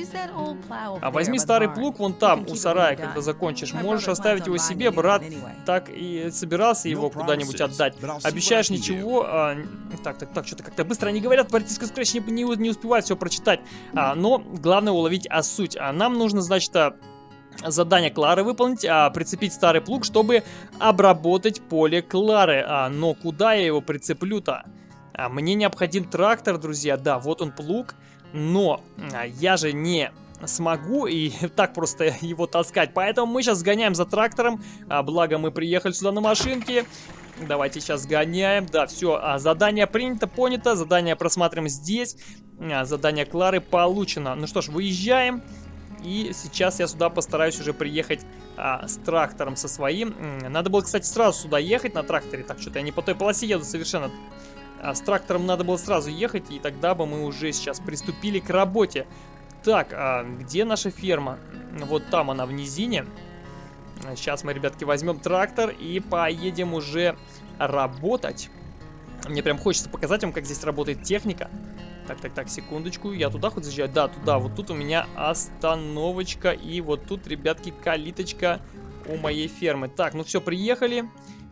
А возьми старый плуг вон там, у сарая, когда закончишь. Можешь оставить его себе, брат так и собирался его куда-нибудь отдать. Обещаешь ничего... А, так, так, так, что-то как-то быстро они говорят, братишка Scratch не, не, не успевает все прочитать. А, но главное уловить а, суть. А нам нужно, значит, а, задание Клары выполнить, а, прицепить старый плуг, чтобы обработать поле Клары. А, но куда я его прицеплю-то? А, мне необходим трактор, друзья. Да, вот он плуг, но а, я же не смогу и так просто его таскать. Поэтому мы сейчас сгоняем за трактором. А, благо мы приехали сюда на машинке. Давайте сейчас сгоняем. Да, все, а, задание принято, понято. Задание просматриваем здесь. А, задание Клары получено. Ну что ж, выезжаем. И сейчас я сюда постараюсь уже приехать а, с трактором со своим. Надо было, кстати, сразу сюда ехать на тракторе. Так, что-то я не по той полосе еду совершенно. А с трактором надо было сразу ехать, и тогда бы мы уже сейчас приступили к работе. Так, а где наша ферма? Вот там она в низине. Сейчас мы, ребятки, возьмем трактор и поедем уже работать. Мне прям хочется показать вам, как здесь работает техника. Так, так, так, секундочку. Я туда хоть заезжаю? Да, туда. Вот тут у меня остановочка. И вот тут, ребятки, калиточка у моей фермы. Так, ну все, приехали.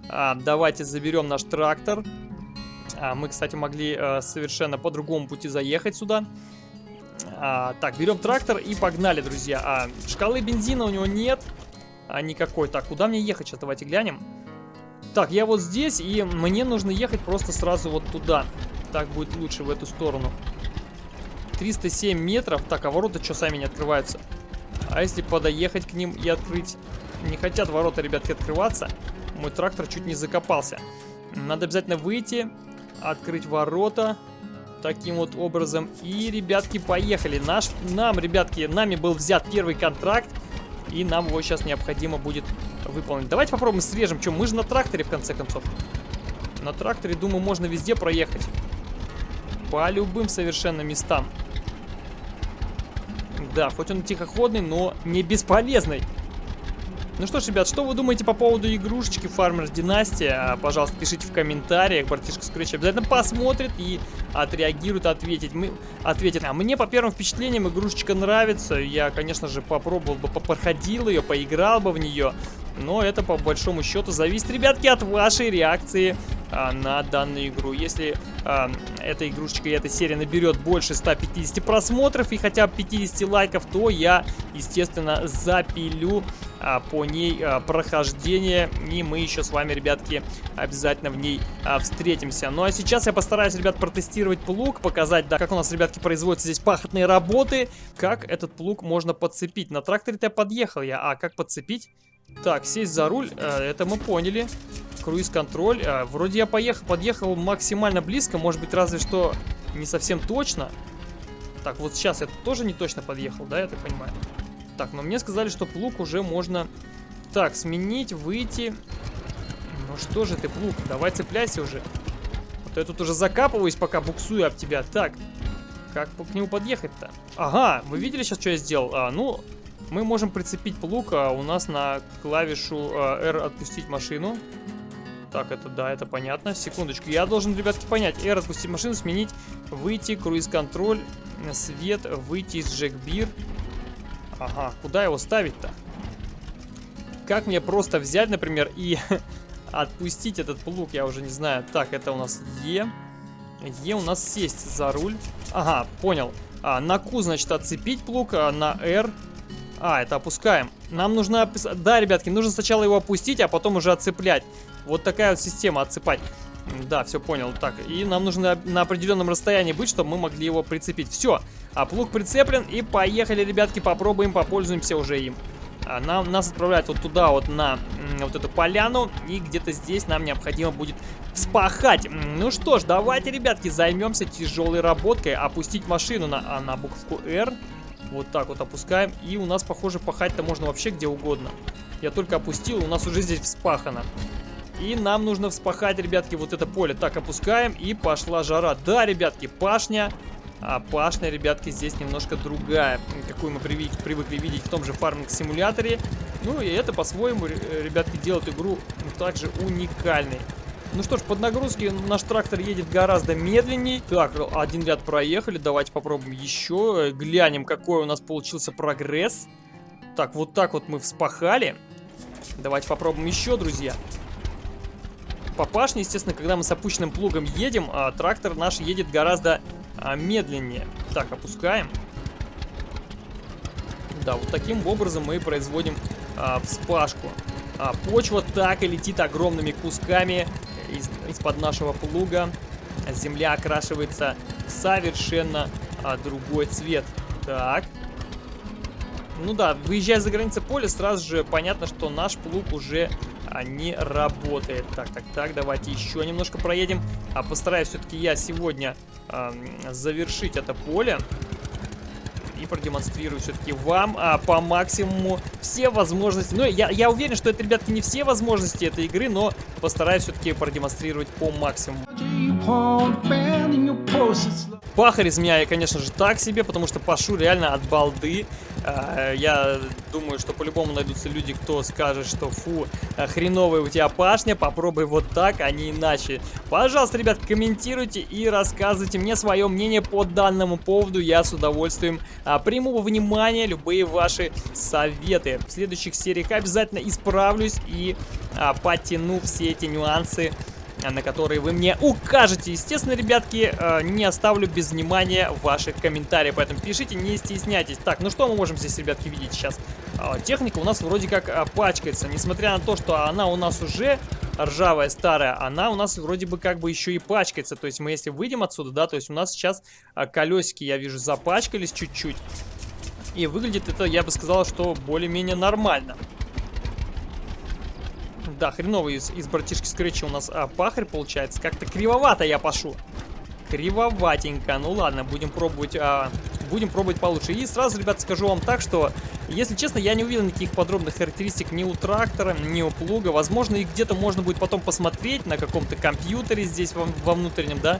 А, давайте заберем наш трактор. А, мы, кстати, могли а, совершенно по другому пути заехать сюда. А, так, берем трактор и погнали, друзья. А, шкалы бензина у него нет а, никакой. Так, куда мне ехать сейчас? Давайте глянем. Так, я вот здесь, и мне нужно ехать просто сразу вот туда. Так будет лучше в эту сторону. 307 метров. Так, а ворота что сами не открываются? А если подоехать к ним и открыть? Не хотят ворота, ребятки, открываться. Мой трактор чуть не закопался. Надо обязательно выйти, открыть ворота таким вот образом. И, ребятки, поехали. Наш, нам, ребятки, нами был взят первый контракт. И нам его сейчас необходимо будет выполнить. Давайте попробуем срежем. Что, мы же на тракторе, в конце концов. На тракторе, думаю, можно везде проехать. По любым совершенно местам. Да, хоть он тихоходный, но не бесполезный. Ну что ж, ребят, что вы думаете по поводу игрушечки Farmers Dynasty? А, пожалуйста, пишите в комментариях. Братишка Scratch обязательно посмотрит и отреагирует, ответит. Мы, ответит. А мне по первым впечатлениям игрушечка нравится. Я, конечно же, попробовал бы, попроходил ее, поиграл бы в нее. Но это по большому счету зависит, ребятки, от вашей реакции а, на данную игру. Если а, эта игрушечка и эта серия наберет больше 150 просмотров и хотя бы 50 лайков, то я, естественно, запилю а, по ней а, прохождение. И мы еще с вами, ребятки, обязательно в ней а, встретимся. Ну а сейчас я постараюсь, ребят, протестировать плуг, показать, да, как у нас, ребятки, производятся здесь пахотные работы, как этот плуг можно подцепить. На тракторе-то подъехал я, а как подцепить? Так, сесть за руль, э, это мы поняли. Круиз-контроль. Э, вроде я поехал, подъехал максимально близко, может быть, разве что не совсем точно. Так, вот сейчас я тоже не точно подъехал, да, я так понимаю? Так, но мне сказали, что плуг уже можно... Так, сменить, выйти. Ну что же ты, плуг, давай цепляйся уже. Вот я тут уже закапываюсь, пока буксую об тебя. Так, как к нему подъехать-то? Ага, вы видели сейчас, что я сделал? А, ну, мы можем прицепить плуг а у нас на клавишу а, R отпустить машину. Так, это да, это понятно. Секундочку, я должен, ребятки, понять. R отпустить машину, сменить, выйти, круиз-контроль, свет, выйти из джекбир. Ага, куда его ставить-то? Как мне просто взять, например, и отпустить этот плуг, я уже не знаю. Так, это у нас Е. Е у нас сесть за руль. Ага, понял. А, на Q, значит, отцепить плуг, а на R а, это опускаем. Нам нужно... Да, ребятки, нужно сначала его опустить, а потом уже отцеплять. Вот такая вот система отцепать. Да, все понял. Так, и нам нужно на определенном расстоянии быть, чтобы мы могли его прицепить. Все, а плуг прицеплен, и поехали, ребятки, попробуем, попользуемся уже им. А нам, нас отправляют вот туда, вот на вот эту поляну, и где-то здесь нам необходимо будет вспахать. Ну что ж, давайте, ребятки, займемся тяжелой работкой. Опустить машину на, а, на букву R. Вот так вот опускаем. И у нас, похоже, пахать-то можно вообще где угодно. Я только опустил, у нас уже здесь вспахано. И нам нужно вспахать, ребятки, вот это поле. Так, опускаем, и пошла жара. Да, ребятки, пашня. А пашня, ребятки, здесь немножко другая, какую мы привыкли видеть в том же фарминг-симуляторе. Ну и это, по-своему, ребятки, делает игру также уникальной. Ну что ж, под нагрузки наш трактор едет гораздо медленнее. Так, один ряд проехали. Давайте попробуем еще. Глянем, какой у нас получился прогресс. Так, вот так вот мы вспахали. Давайте попробуем еще, друзья. По пашне, естественно, когда мы с опущенным плугом едем, а трактор наш едет гораздо а, медленнее. Так, опускаем. Да, вот таким образом мы производим а, вспашку. А, почва так и летит огромными кусками из, из-под нашего плуга. Земля окрашивается совершенно а, другой цвет. Так. Ну да, выезжая за границы поля, сразу же понятно, что наш плуг уже а, не работает. Так, так, так, давайте еще немножко проедем. А постараюсь все-таки я сегодня а, завершить это поле и продемонстрирую все-таки вам а, по максимуму все возможности. Ну, я, я уверен, что это, ребятки, не все возможности этой игры, но постараюсь все-таки продемонстрировать по максимуму. Пахарь из меня я, конечно же, так себе, потому что пашу реально от балды. А, я думаю, что по-любому найдутся люди, кто скажет, что фу, хреновая у тебя пашня, попробуй вот так, а не иначе. Пожалуйста, ребят, комментируйте и рассказывайте мне свое мнение по данному поводу. Я с удовольствием а, приму во внимание любые ваши советы. В следующих сериях обязательно исправлюсь и а, подтяну все эти нюансы на которые вы мне укажете. Естественно, ребятки, э, не оставлю без внимания ваших комментариев, поэтому пишите, не стесняйтесь. Так, ну что мы можем здесь, ребятки, видеть сейчас? А, техника у нас вроде как а, пачкается, несмотря на то, что она у нас уже ржавая, старая, она у нас вроде бы как бы еще и пачкается. То есть мы если выйдем отсюда, да, то есть у нас сейчас колесики, я вижу, запачкались чуть-чуть. И выглядит это, я бы сказал, что более-менее нормально. Да, хреновый из, из братишки Скретча у нас а, пахарь получается. Как-то кривовато я пошу. Кривоватенько. Ну ладно, будем пробовать, а, будем пробовать получше. И сразу, ребят, скажу вам так, что, если честно, я не увидел никаких подробных характеристик ни у трактора, ни у плуга. Возможно, их где-то можно будет потом посмотреть на каком-то компьютере здесь во, во внутреннем, да,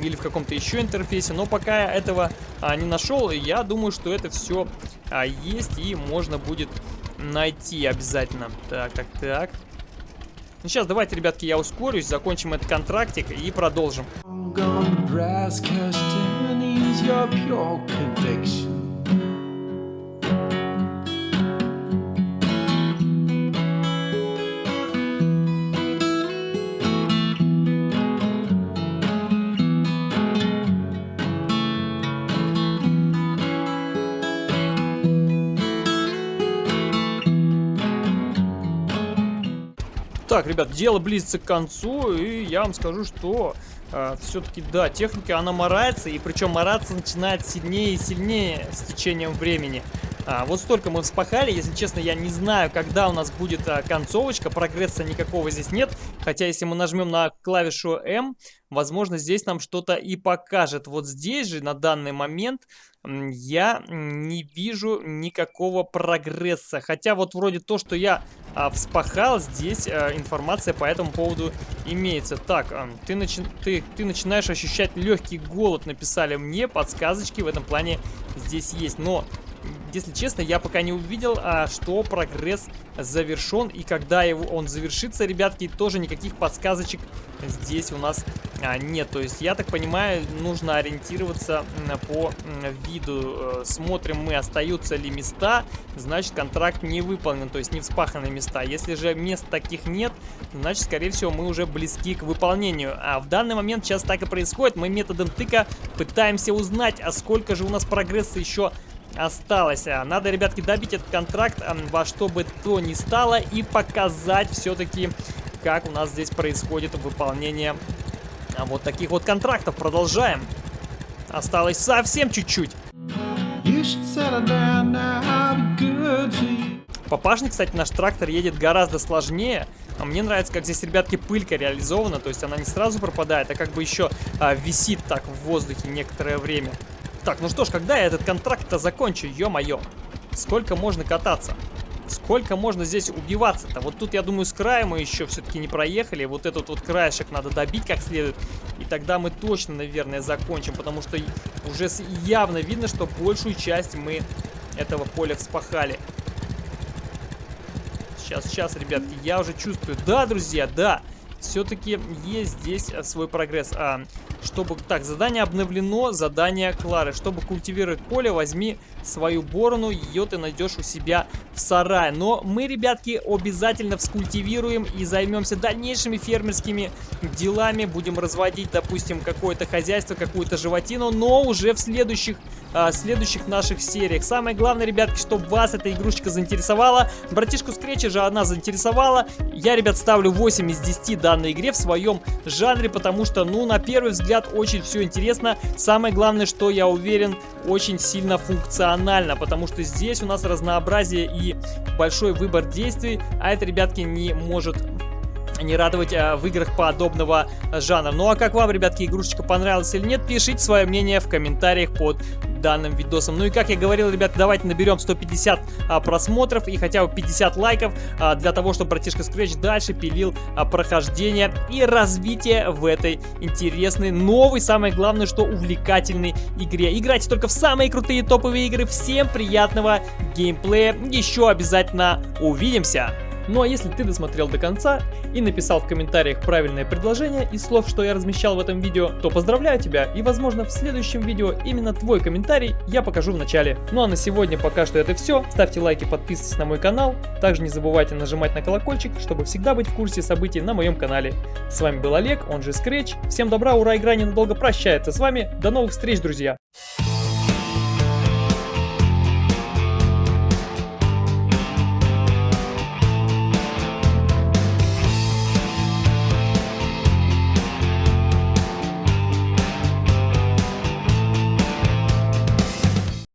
или в каком-то еще интерфейсе. Но пока я этого а, не нашел, я думаю, что это все а, есть и можно будет найти обязательно. Так, так, так. Ну сейчас давайте, ребятки, я ускорюсь, закончим этот контрактик и продолжим. Так, ребят, дело близится к концу, и я вам скажу, что э, все-таки, да, техника, она морается, и причем мораться начинает сильнее и сильнее с течением времени. А, вот столько мы вспахали, если честно, я не знаю, когда у нас будет а, концовочка, прогресса никакого здесь нет, хотя если мы нажмем на клавишу М, возможно, здесь нам что-то и покажет. Вот здесь же, на данный момент, я не вижу никакого прогресса. Хотя вот вроде то, что я а, вспахал, здесь а, информация по этому поводу имеется. Так, а, ты, начи ты, ты начинаешь ощущать легкий голод, написали мне. Подсказочки в этом плане здесь есть. Но если честно, я пока не увидел, а, что прогресс завершен. И когда его, он завершится, ребятки, тоже никаких подсказочек здесь у нас а, нет. То есть, я так понимаю, нужно ориентироваться по виду. Э, смотрим мы, остаются ли места, значит, контракт не выполнен, то есть не вспаханы места. Если же мест таких нет, значит, скорее всего, мы уже близки к выполнению. А в данный момент сейчас так и происходит. Мы методом тыка пытаемся узнать, а сколько же у нас прогресса еще осталось. А, надо, ребятки, добить этот контракт во что бы то ни стало и показать все-таки, как у нас здесь происходит выполнение а, вот таких вот контрактов. Продолжаем. Осталось совсем чуть-чуть. Папашник, кстати, наш трактор едет гораздо сложнее. А мне нравится, как здесь, ребятки, пылька реализована. То есть она не сразу пропадает, а как бы еще а, висит так в воздухе некоторое время. Так, ну что ж, когда я этот контракт-то закончу, ё-моё? Сколько можно кататься? Сколько можно здесь убиваться-то? Вот тут, я думаю, с края мы еще все-таки не проехали. Вот этот вот краешек надо добить как следует. И тогда мы точно, наверное, закончим. Потому что уже явно видно, что большую часть мы этого поля вспахали. Сейчас, сейчас, ребятки, я уже чувствую. Да, друзья, да. Все-таки есть здесь свой прогресс. А, чтобы... Так, задание обновлено, задание Клары. Чтобы культивировать поле, возьми свою борону, ее ты найдешь у себя в сарае. Но мы, ребятки, обязательно вскультивируем и займемся дальнейшими фермерскими делами. Будем разводить, допустим, какое-то хозяйство, какую-то животину, но уже в следующих а, следующих наших сериях. Самое главное, ребятки, чтобы вас эта игрушечка заинтересовала. Братишку Скретча же она заинтересовала. Я, ребят, ставлю 8 из 10 данной игре в своем жанре, потому что, ну, на первый взгляд, очень все интересно. Самое главное, что я уверен, очень сильно функционально, потому что здесь у нас разнообразие и большой выбор действий, а это, ребятки, не может не радовать а, в играх подобного жанра. Ну а как вам, ребятки, игрушечка понравилась или нет, пишите свое мнение в комментариях под данным видосом. Ну и как я говорил, ребят, давайте наберем 150 а, просмотров и хотя бы 50 лайков а, для того, чтобы братишка Scratch дальше пилил а, прохождение и развитие в этой интересной, новой, самое главное, что увлекательной игре. Играйте только в самые крутые топовые игры. Всем приятного геймплея. Еще обязательно увидимся. Ну а если ты досмотрел до конца и написал в комментариях правильное предложение из слов, что я размещал в этом видео, то поздравляю тебя и возможно в следующем видео именно твой комментарий я покажу в начале. Ну а на сегодня пока что это все. Ставьте лайки, подписывайтесь на мой канал. Также не забывайте нажимать на колокольчик, чтобы всегда быть в курсе событий на моем канале. С вами был Олег, он же Scratch. Всем добра, ура, игра ненадолго прощается с вами. До новых встреч, друзья!